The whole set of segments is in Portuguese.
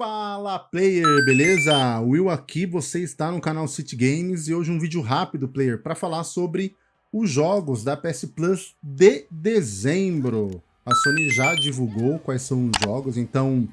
Fala player, beleza? Will aqui, você está no canal City Games e hoje um vídeo rápido, player, para falar sobre os jogos da PS Plus de dezembro. A Sony já divulgou quais são os jogos, então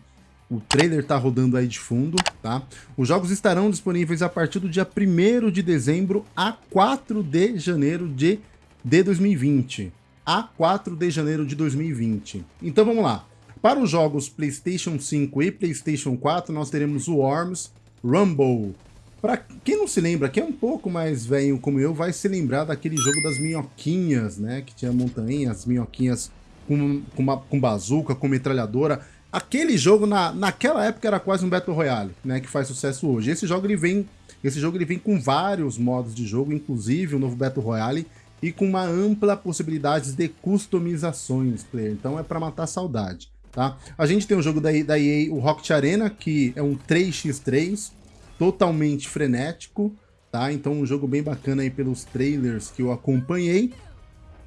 o trailer está rodando aí de fundo, tá? Os jogos estarão disponíveis a partir do dia 1 de dezembro a 4 de janeiro de, de 2020. A 4 de janeiro de 2020. Então vamos lá. Para os jogos PlayStation 5 e PlayStation 4, nós teremos o Worms Rumble. Para quem não se lembra, quem é um pouco mais velho como eu, vai se lembrar daquele jogo das minhoquinhas, né? Que tinha montanhas, minhoquinhas com, com, uma, com bazuca, com metralhadora. Aquele jogo, na, naquela época, era quase um Battle Royale, né? Que faz sucesso hoje. Esse jogo, ele vem, esse jogo ele vem com vários modos de jogo, inclusive o novo Battle Royale, e com uma ampla possibilidade de customizações, player. Então é para matar saudade. Tá? A gente tem um jogo da, da EA, o Rocket Arena, que é um 3x3, totalmente frenético, tá? Então um jogo bem bacana aí pelos trailers que eu acompanhei.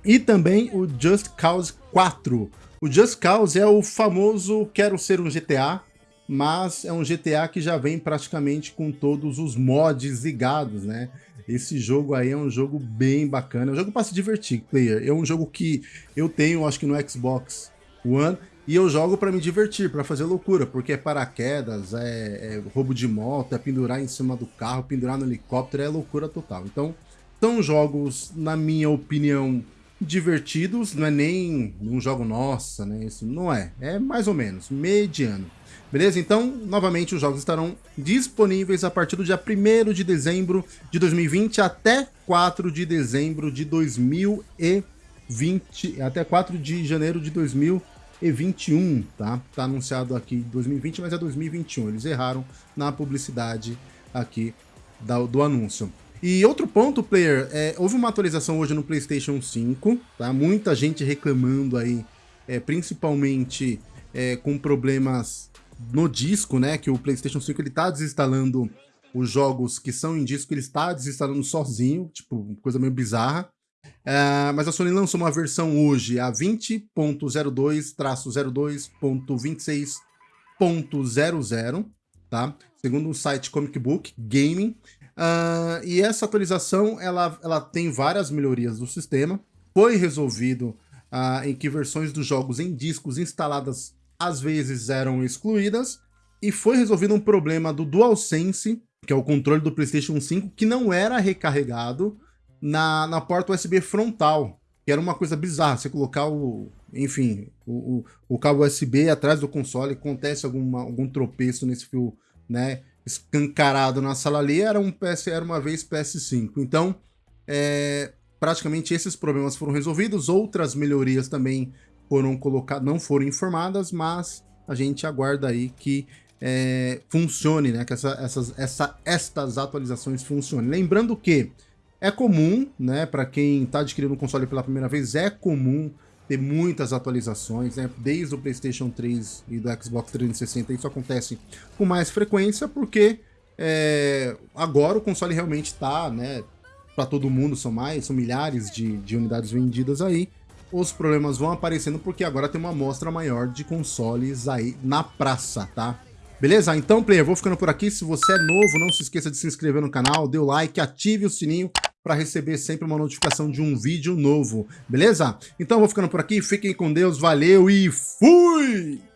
E também o Just Cause 4. O Just Cause é o famoso quero ser um GTA, mas é um GTA que já vem praticamente com todos os mods ligados, né? Esse jogo aí é um jogo bem bacana, é um jogo para se divertir, player. É um jogo que eu tenho, acho que no Xbox One, e eu jogo para me divertir, para fazer loucura, porque é paraquedas, é, é, roubo de moto, é pendurar em cima do carro, pendurar no helicóptero, é loucura total. Então, são jogos, na minha opinião, divertidos, não é nem um jogo nossa, né? Isso não é, é mais ou menos, mediano. Beleza? Então, novamente, os jogos estarão disponíveis a partir do dia 1 de dezembro de 2020 até 4 de dezembro de 2020, até 4 de janeiro de 2020 e 21, tá? Tá anunciado aqui 2020, mas é 2021. Eles erraram na publicidade aqui do anúncio. E outro ponto, player, é, houve uma atualização hoje no PlayStation 5, tá? Muita gente reclamando aí, é, principalmente é, com problemas no disco, né? Que o PlayStation 5 ele tá desinstalando os jogos que são em disco, ele está desinstalando sozinho, tipo, coisa meio bizarra. Uh, mas a Sony lançou uma versão hoje, a 20.02-02.26.00, tá? Segundo o site Comic Book Gaming. Uh, e essa atualização, ela, ela tem várias melhorias do sistema. Foi resolvido uh, em que versões dos jogos em discos instaladas às vezes eram excluídas. E foi resolvido um problema do DualSense, que é o controle do PlayStation 5, que não era recarregado na, na porta USB frontal, que era uma coisa bizarra, você colocar o, enfim, o, o, o cabo USB atrás do console, acontece alguma, algum tropeço nesse fio, né, escancarado na sala ali, era, um PS, era uma vez PS5. Então, é, praticamente esses problemas foram resolvidos, outras melhorias também foram colocadas, não foram informadas, mas a gente aguarda aí que é, funcione, né, que essa, essas, essa, estas atualizações funcionem. Lembrando que é comum, né, para quem está adquirindo um console pela primeira vez, é comum ter muitas atualizações, né, desde o PlayStation 3 e do Xbox 360, isso acontece com mais frequência, porque é, agora o console realmente está, né, para todo mundo, são mais, são milhares de, de unidades vendidas aí, os problemas vão aparecendo porque agora tem uma amostra maior de consoles aí na praça, tá? Beleza? Então, player, vou ficando por aqui. Se você é novo, não se esqueça de se inscrever no canal, dê o like, ative o sininho para receber sempre uma notificação de um vídeo novo, beleza? Então vou ficando por aqui, fiquem com Deus, valeu e fui!